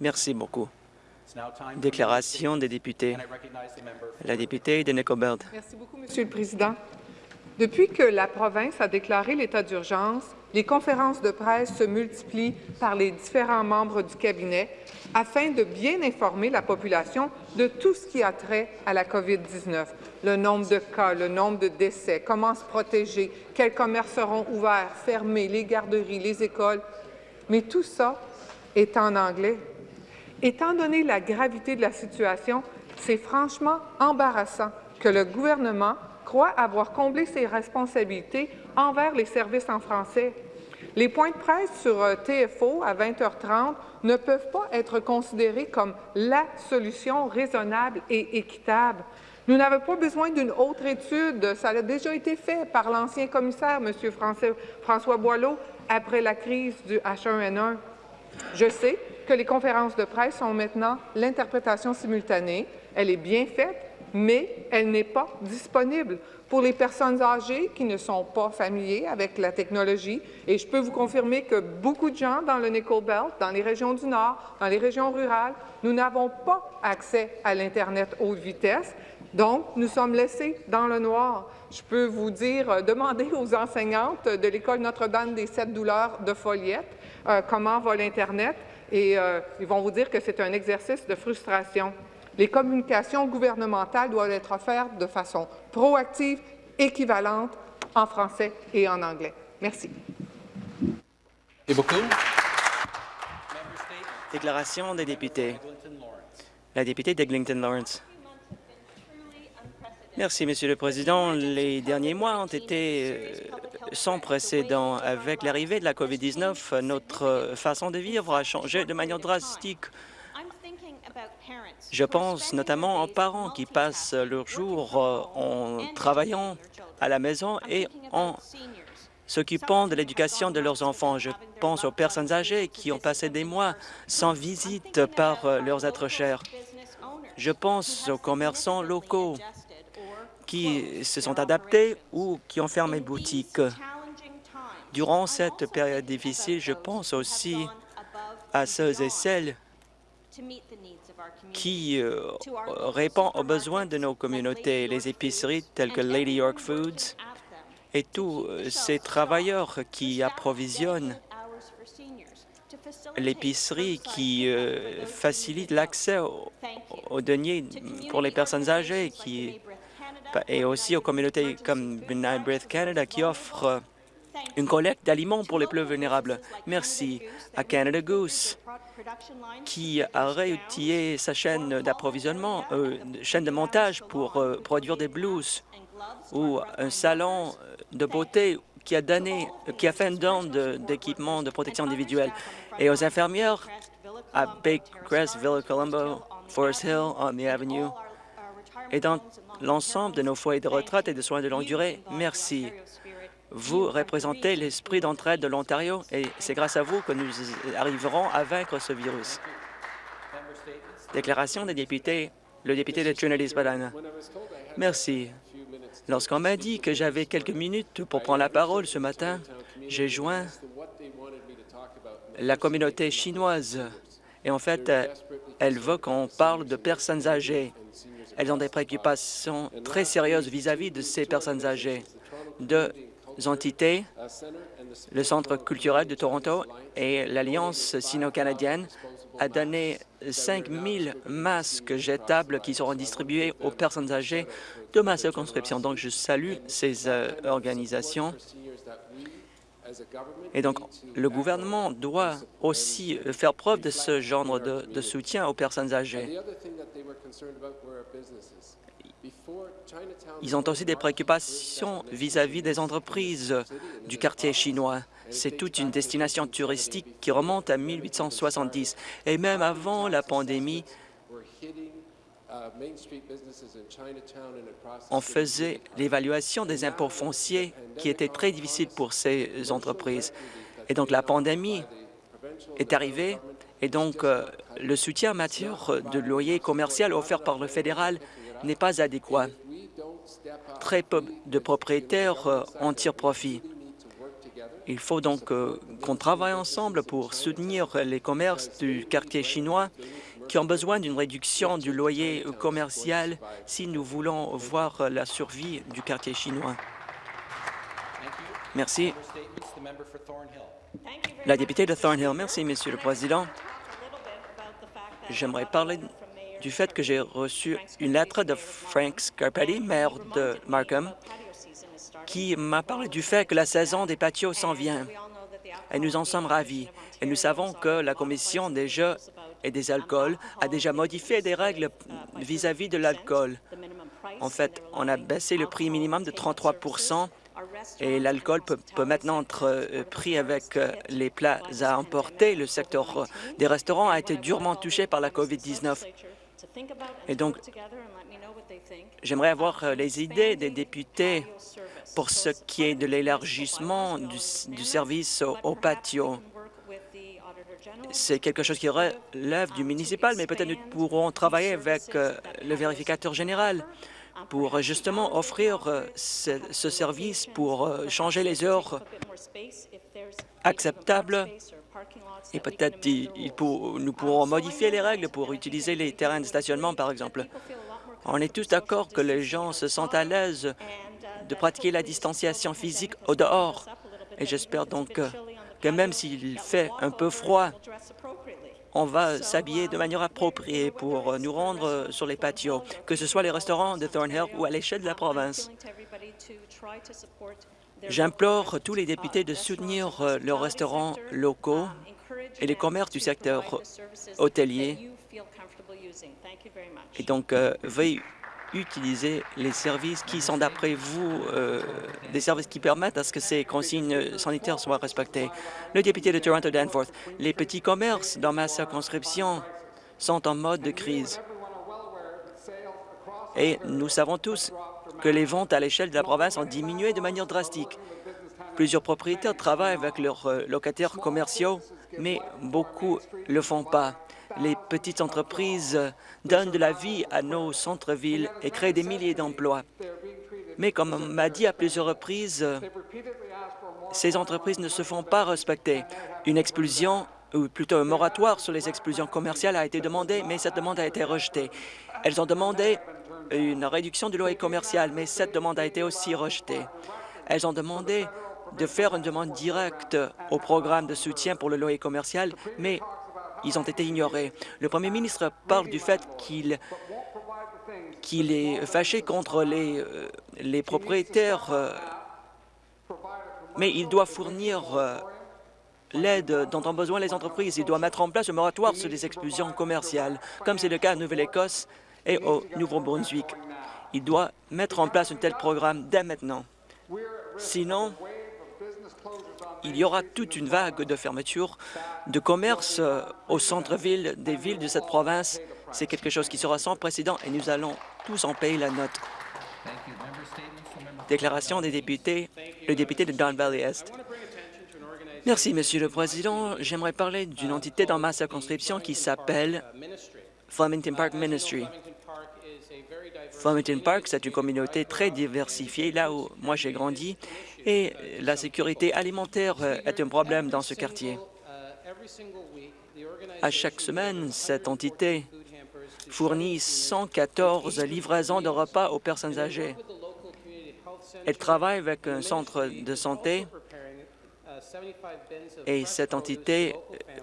Merci beaucoup. Déclaration des députés. La députée de. Merci beaucoup, Monsieur le Président. Depuis que la province a déclaré l'état d'urgence, les conférences de presse se multiplient par les différents membres du cabinet afin de bien informer la population de tout ce qui a trait à la COVID-19, le nombre de cas, le nombre de décès, comment se protéger, quels commerces seront ouverts, fermés, les garderies, les écoles. Mais tout ça est en anglais. Étant donné la gravité de la situation, c'est franchement embarrassant que le gouvernement croit avoir comblé ses responsabilités envers les services en français. Les points de presse sur euh, TFO à 20h30 ne peuvent pas être considérés comme la solution raisonnable et équitable. Nous n'avons pas besoin d'une autre étude. Ça a déjà été fait par l'ancien commissaire, M. François Boileau, après la crise du H1N1. Je sais que les conférences de presse sont maintenant l'interprétation simultanée. Elle est bien faite, mais elle n'est pas disponible pour les personnes âgées qui ne sont pas familiers avec la technologie. Et je peux vous confirmer que beaucoup de gens dans le Nickel Belt, dans les régions du Nord, dans les régions rurales, nous n'avons pas accès à l'Internet haute vitesse. Donc, nous sommes laissés dans le noir. Je peux vous dire, euh, demandez aux enseignantes de l'École Notre-Dame des Sept Douleurs de Folliette euh, comment va l'Internet et euh, ils vont vous dire que c'est un exercice de frustration. Les communications gouvernementales doivent être offertes de façon proactive, équivalente en français et en anglais. Merci. Merci beaucoup? Déclaration des députés. La députée d'Eglinton Lawrence. Merci, Monsieur le Président. Les derniers mois ont été euh, sans précédent. Avec l'arrivée de la COVID-19, notre façon de vivre a changé de manière drastique. Je pense notamment aux parents qui passent leur jour euh, en travaillant à la maison et en s'occupant de l'éducation de leurs enfants. Je pense aux personnes âgées qui ont passé des mois sans visite par euh, leurs êtres chers. Je pense aux commerçants locaux qui se sont adaptés ou qui ont fermé boutique. Durant cette période difficile, je pense aussi à ceux et celles qui euh, répondent aux besoins de nos communautés, les épiceries telles que Lady York Foods et tous euh, ces travailleurs qui approvisionnent l'épicerie qui euh, facilite l'accès aux, deniers pour les personnes âgées qui, et aussi aux communautés comme Midnight Breath Canada qui offrent une collecte d'aliments pour les plus vulnérables. Merci à Canada Goose qui a réutilisé sa chaîne d'approvisionnement, euh, chaîne de montage pour euh, produire des blues ou un salon de beauté qui a donné, qui a fait un don d'équipements de, protection individuelle et aux infirmières à Crest, Villa Colombo, Forest Hill, on the Avenue et dans l'ensemble de nos foyers de retraite et de soins de longue durée. Merci. Vous représentez l'esprit d'entraide de l'Ontario et c'est grâce à vous que nous arriverons à vaincre ce virus. Déclaration des députés, le député de Trinity-Spadina. Merci. Lorsqu'on m'a dit que j'avais quelques minutes pour prendre la parole ce matin, j'ai joint la communauté chinoise. Et en fait, elle veut qu'on parle de personnes âgées. Elles ont des préoccupations très sérieuses vis-à-vis -vis de ces personnes âgées, de entités, le Centre culturel de Toronto et l'Alliance sino-canadienne a donné 5 000 masques jetables qui seront distribués aux personnes âgées de ma circonscription. Donc, je salue ces euh, organisations. Et donc, le gouvernement doit aussi faire preuve de ce genre de, soutien aux personnes âgées. Ils ont aussi des préoccupations vis-à-vis des entreprises du quartier chinois. C'est toute une destination touristique qui remonte à 1870. Et même avant la pandémie, on faisait l'évaluation des impôts fonciers qui était très difficile pour ces entreprises. Et donc la pandémie est arrivée et donc euh, le soutien en matière de loyer commercial offert par le fédéral n'est pas adéquat. Très peu de propriétaires euh, en tirent profit. Il faut donc euh, qu'on travaille ensemble pour soutenir les commerces du quartier chinois qui ont besoin d'une réduction du loyer commercial si nous voulons voir la survie du quartier chinois. Merci. La députée de Thornhill. Merci, Monsieur le Président. J'aimerais parler du fait que j'ai reçu une lettre de Frank Scarpetti, maire de Markham, qui m'a parlé du fait que la saison des patios s'en vient. Et nous en sommes ravis. Et nous savons que la Commission jeux et des alcools a déjà modifié des règles vis-à-vis de l'alcool. En fait, on a baissé le prix minimum de 33 et l'alcool peut, maintenant être euh, pris avec euh, les plats à emporter. Le secteur euh, des restaurants a été durement touché par la COVID-19. Et donc, j'aimerais avoir les idées des députés pour ce qui est de l'élargissement du, service au, patio. C'est quelque chose qui relève du municipal, mais peut-être nous pourrons travailler avec le vérificateur général pour justement offrir euh, ce, service pour euh, changer les heures acceptables et peut-être nous pourrons modifier les règles pour utiliser les terrains de stationnement, par exemple. On est tous d'accord que les gens se sentent à l'aise de pratiquer la distanciation physique au dehors. Et j'espère donc que même s'il fait un peu froid, on va s'habiller de manière appropriée pour nous rendre sur les patios, que ce soit les restaurants de Thornhill ou à l'échelle de la province. J'implore tous les députés de soutenir leurs restaurants locaux et les commerces du secteur hôtelier. Et donc, euh, veuillez utiliser les services qui sont, d'après vous, euh, des services qui permettent à ce que ces consignes sanitaires soient respectées. Le député de Toronto-Danforth, les petits commerces dans ma circonscription sont en mode de crise. Et nous savons tous que les ventes à l'échelle de la province ont diminué de manière drastique. Plusieurs propriétaires travaillent avec leurs euh, locataires commerciaux, mais beaucoup ne le font pas les petites entreprises donnent de la vie à nos centres-villes et créent des milliers d'emplois. Mais comme on m'a dit à plusieurs reprises, ces entreprises ne se font pas respecter. Une expulsion, ou plutôt un moratoire sur les expulsions commerciales a été demandé, mais cette demande a été rejetée. Elles ont demandé une réduction du loyer commercial, mais cette demande a été aussi rejetée. Elles ont demandé de faire une demande directe au programme de soutien pour le loyer commercial, mais ils ont été ignorés. Le premier ministre parle du fait qu'il est fâché contre les, euh, les propriétaires, euh, mais il doit fournir euh, l'aide dont ont besoin les entreprises. Il doit mettre en place un moratoire sur les expulsions commerciales, comme c'est le cas en Nouvelle-Écosse et au Nouveau-Brunswick. Il doit mettre en place un tel programme dès maintenant. Sinon, il y aura toute une vague de fermetures de commerce euh, au centre-ville des villes de cette province. C'est quelque chose qui sera sans précédent et nous allons tous en payer la note. Déclaration des députés, le député de Don Valley Est. Merci, Monsieur le Président. J'aimerais parler d'une entité dans ma circonscription qui s'appelle Flemington Park Ministry. Flemington Park, c'est une communauté très diversifiée, là où moi j'ai grandi, et la sécurité alimentaire est un problème dans ce quartier. À chaque semaine, cette entité fournit 114 livraisons de repas aux personnes âgées. Elle travaille avec un centre de santé et cette entité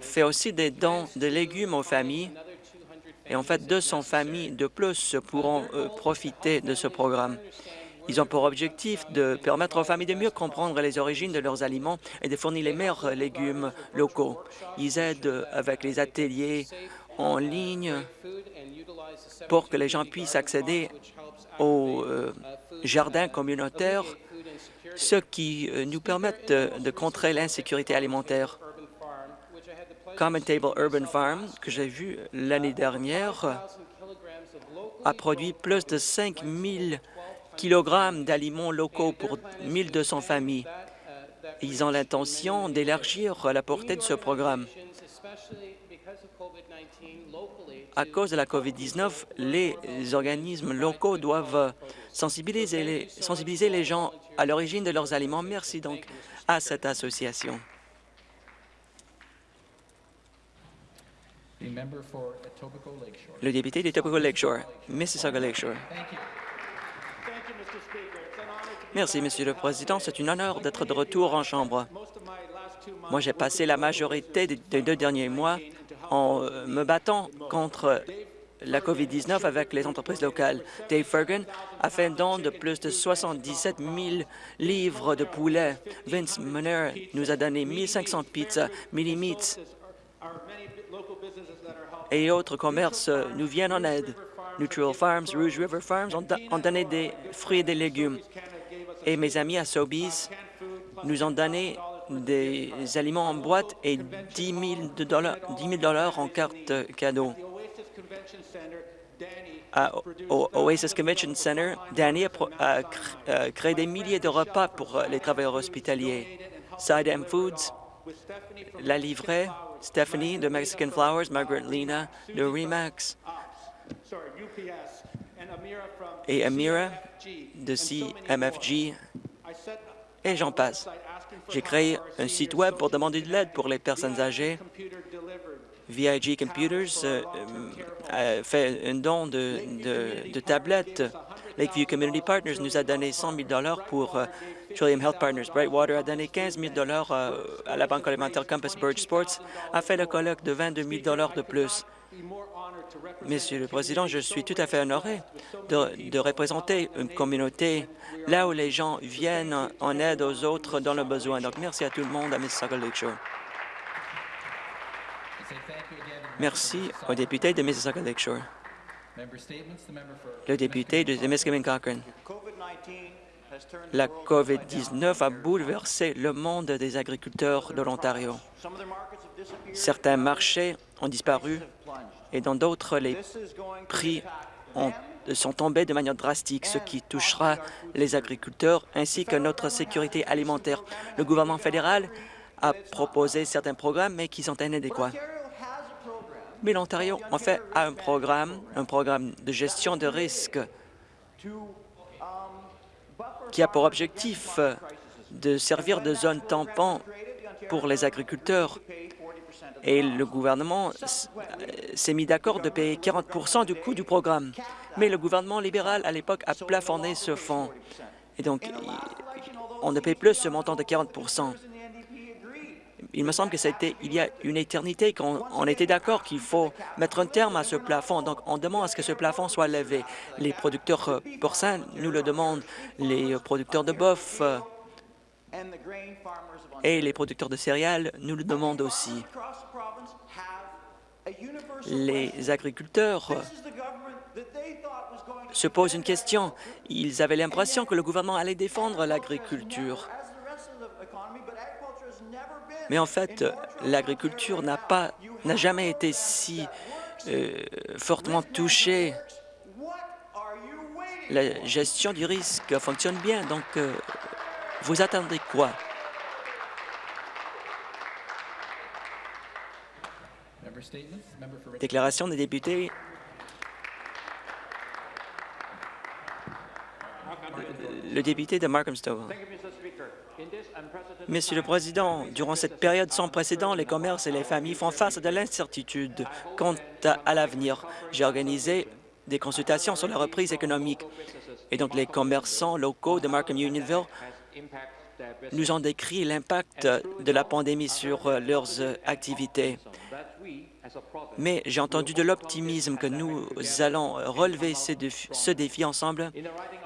fait aussi des dons de légumes aux familles et en fait, 200 familles de plus pourront euh, profiter de ce programme. Ils ont pour objectif de permettre aux familles de mieux comprendre les origines de leurs aliments et de fournir les meilleurs légumes locaux. Ils aident avec les ateliers en ligne pour que les gens puissent accéder aux euh, jardins communautaires, ce qui euh, nous permettent de contrer l'insécurité alimentaire. Common Table Urban Farm, que j'ai vu l'année dernière, a produit plus de 5 000 kilogrammes d'aliments locaux pour 1 200 familles. Ils ont l'intention d'élargir la portée de ce programme. À cause de la COVID-19, les organismes locaux doivent sensibiliser les gens à l'origine de leurs aliments. Merci donc à cette association. Le député de Etobicoke Lakeshore, Mississauga Lakeshore. Merci, Monsieur le Président. C'est un honneur d'être de retour en Chambre. Moi, j'ai passé la majorité des deux derniers mois en euh, me battant contre la COVID-19 avec les entreprises locales. Dave Ferguson a fait un don de plus de 77 000 livres de poulet. Vince Munner nous a donné 1500 pizzas. Mini Meats et autres commerces nous viennent en aide. Neutral Farms, Rouge River Farms ont, donné des fruits et des légumes. Et mes amis à Sobeys nous ont donné des aliments en boîte et 10 000 dollars, en carte cadeau. À, au Oasis Convention Center, Danny a, créé des milliers de repas pour les travailleurs hospitaliers. Side M Foods l'a livré, Stephanie de Mexican Flowers, Margaret Lena de Remax et Amira de CMFG et j'en passe. J'ai créé un site Web pour demander de l'aide pour les personnes âgées. VIG Computers euh, euh, a fait un don de, de, tablettes. Lakeview Community Partners nous a donné 100 000 pour euh, Trillium Health Partners. Brightwater a donné 15 000 à la Banque alimentaire Compass Bird Sports, a fait le colloque de 22 000 de plus. Monsieur le Président, je suis tout à fait honoré de, représenter une communauté là où les gens viennent en aide aux autres dans le besoin. Donc, merci à tout le monde à Mississauga Lakeshore. Merci au député de Mississauga Lakeshore. Le député de Témiscamingue Cochrane. La COVID-19 a bouleversé le monde des agriculteurs de l'Ontario. Certains marchés ont disparu et dans d'autres, les prix sont tombés de manière drastique, ce qui touchera les agriculteurs ainsi que notre sécurité alimentaire. Le gouvernement fédéral a proposé certains programmes, mais qui sont inadéquats. Mais l'Ontario, en fait, a un programme, un programme de gestion de risque qui a pour objectif de servir de zone tampon pour les agriculteurs et le gouvernement s'est mis d'accord de payer 40% du coût du programme. Mais le gouvernement libéral, à l'époque, a plafonné ce fonds. Et donc, on ne paye plus ce montant de 40 il me semble que c'était il y a une éternité qu'on était d'accord qu'il faut mettre un terme à ce plafond. Donc, on demande à ce que ce plafond soit levé. Les producteurs porcins nous le demandent, les producteurs de bœuf et les producteurs de céréales nous le demandent aussi. Les agriculteurs se posent une question. Ils avaient l'impression que le gouvernement allait défendre l'agriculture. Mais en fait, l'agriculture n'a pas, n'a jamais été si euh, fortement touchée. La gestion du risque fonctionne bien, donc euh, vous attendez quoi? Déclaration des députés. Le député de Markham Stowe. Monsieur le Président, durant cette période sans précédent, les commerces et les familles font face à de l'incertitude quant à l'avenir. J'ai organisé des consultations sur la reprise économique et donc les commerçants locaux de Markham Unionville nous ont décrit l'impact de la pandémie sur leurs activités. Mais j'ai entendu de l'optimisme que nous allons relever ce défi ensemble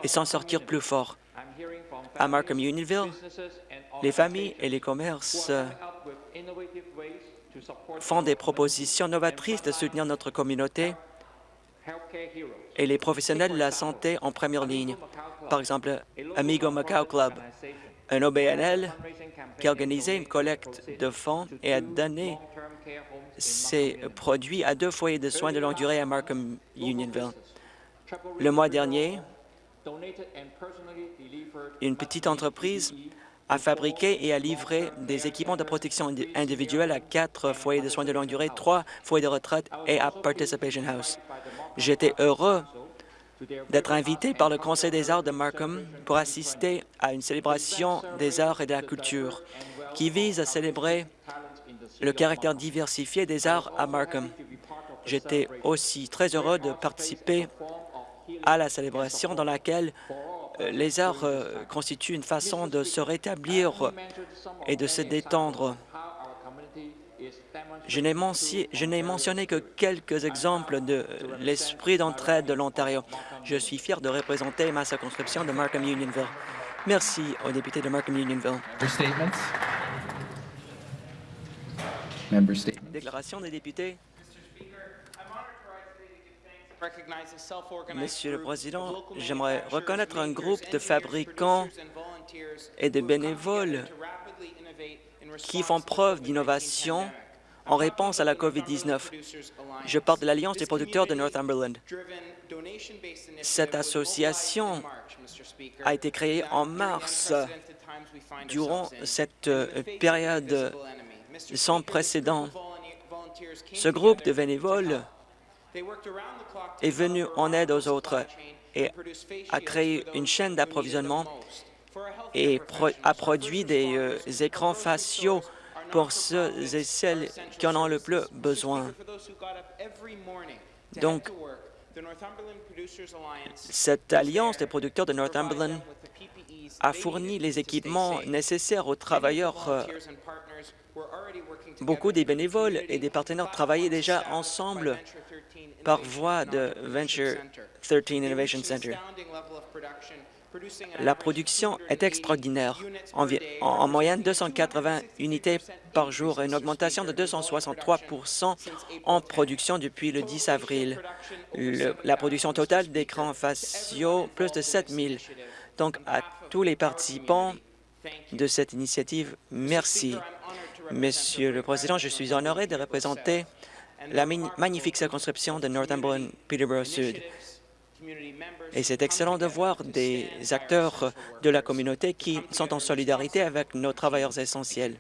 et s'en sortir plus fort. À Markham Unionville, les familles et les commerces font des propositions novatrices de soutenir notre communauté et les professionnels de la santé en première ligne. Par exemple, Amigo Macau Club, un OBNL qui a organisé une collecte de fonds et a donné ses produits à deux foyers de soins de longue durée à Markham Unionville. Le mois dernier, une petite entreprise à fabriquer et à livrer des équipements de protection indi- individuelle à quatre foyers de soins de longue durée, trois foyers de retraite et à Participation House. J'étais heureux d'être invité par le Conseil des arts de Markham pour assister à une célébration des arts et de la culture qui vise à célébrer le caractère diversifié des arts à Markham. J'étais aussi très heureux de participer à la célébration dans laquelle euh, les arts euh, constituent une façon de se rétablir et de se détendre. Je n'ai mentionné que quelques exemples de l'esprit d'entraide de l'Ontario. Je suis fier de représenter ma circonscription de Markham-Unionville. Merci aux députés de. Member statement. Déclaration des députés. Monsieur le Président, j'aimerais reconnaître un groupe de fabricants et de bénévoles qui font preuve d'innovation en réponse à la COVID-19. Je parle de l'Alliance des producteurs de Northumberland. Cette association a été créée en mars durant cette euh, période sans précédent. Ce groupe de bénévoles est venu en aide aux autres et a créé une chaîne d'approvisionnement et pro- a produit des euh, écrans faciaux pour ceux et celles qui en ont le plus besoin. Donc, cette alliance des producteurs de Northumberland a fourni les équipements nécessaires aux travailleurs. euh, Beaucoup des bénévoles et des partenaires travaillaient déjà ensemble par voie de Venture 13 Innovation Center. La production est extraordinaire. En, en moyenne, 280 unités par jour, une augmentation de 263 en production depuis le 10 avril. Le- la production totale d'écrans faciaux, plus de 7 000. Donc, à tous les participants de cette initiative, merci. Monsieur le Président, je suis honoré de représenter la magnifique circonscription de Northumberland-Peterborough Sud. Et c'est excellent de voir des acteurs de la communauté qui sont en solidarité avec nos travailleurs essentiels.